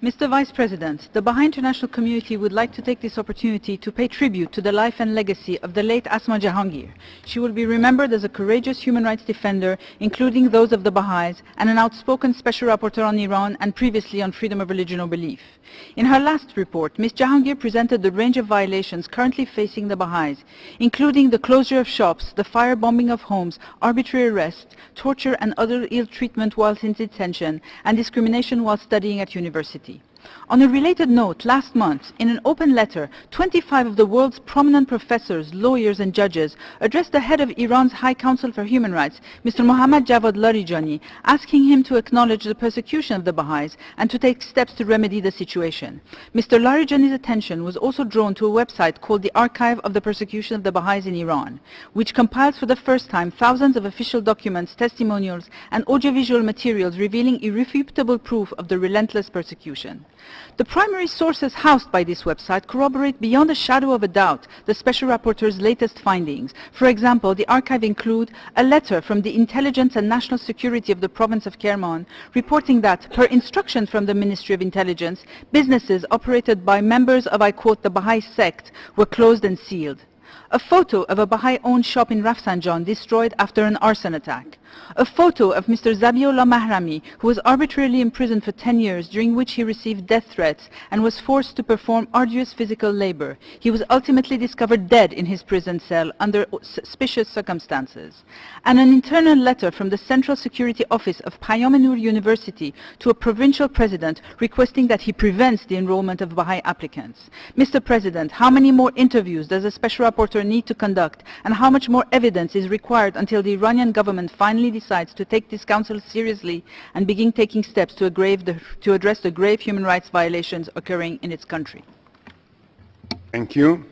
Mr. Vice President, the Baha'i international community would like to take this opportunity to pay tribute to the life and legacy of the late Asma Jahangir. She will be remembered as a courageous human rights defender, including those of the Baha'is, and an outspoken special rapporteur on Iran and previously on freedom of religion or belief. In her last report, Ms. Jahangir presented the range of violations currently facing the Baha'is, including the closure of shops, the firebombing of homes, arbitrary arrest, torture and other ill treatment whilst in detention, and discrimination while studying at university. University on a related note, last month, in an open letter, 25 of the world's prominent professors, lawyers and judges addressed the head of Iran's High Council for Human Rights, Mr. Mohammad Javad Larijani, asking him to acknowledge the persecution of the Baha'is and to take steps to remedy the situation. Mr. Larijani's attention was also drawn to a website called the Archive of the Persecution of the Baha'is in Iran, which compiles for the first time thousands of official documents, testimonials and audiovisual materials revealing irrefutable proof of the relentless persecution. The primary sources housed by this website corroborate beyond a shadow of a doubt the Special Rapporteur's latest findings. For example, the archive include a letter from the Intelligence and National Security of the province of Kerman reporting that, per instruction from the Ministry of Intelligence, businesses operated by members of, I quote, the Baha'i sect were closed and sealed. A photo of a Baha'i-owned shop in Rafsanjan destroyed after an arson attack a photo of Mr. Zabiullah Mahrami, who was arbitrarily imprisoned for 10 years, during which he received death threats and was forced to perform arduous physical labor. He was ultimately discovered dead in his prison cell under suspicious circumstances. And an internal letter from the Central Security Office of Payam University to a provincial president requesting that he prevents the enrollment of Baha'i applicants. Mr. President, how many more interviews does a special rapporteur need to conduct and how much more evidence is required until the Iranian government finally decides to take this council seriously and begin taking steps to, the, to address the grave human rights violations occurring in its country. Thank you.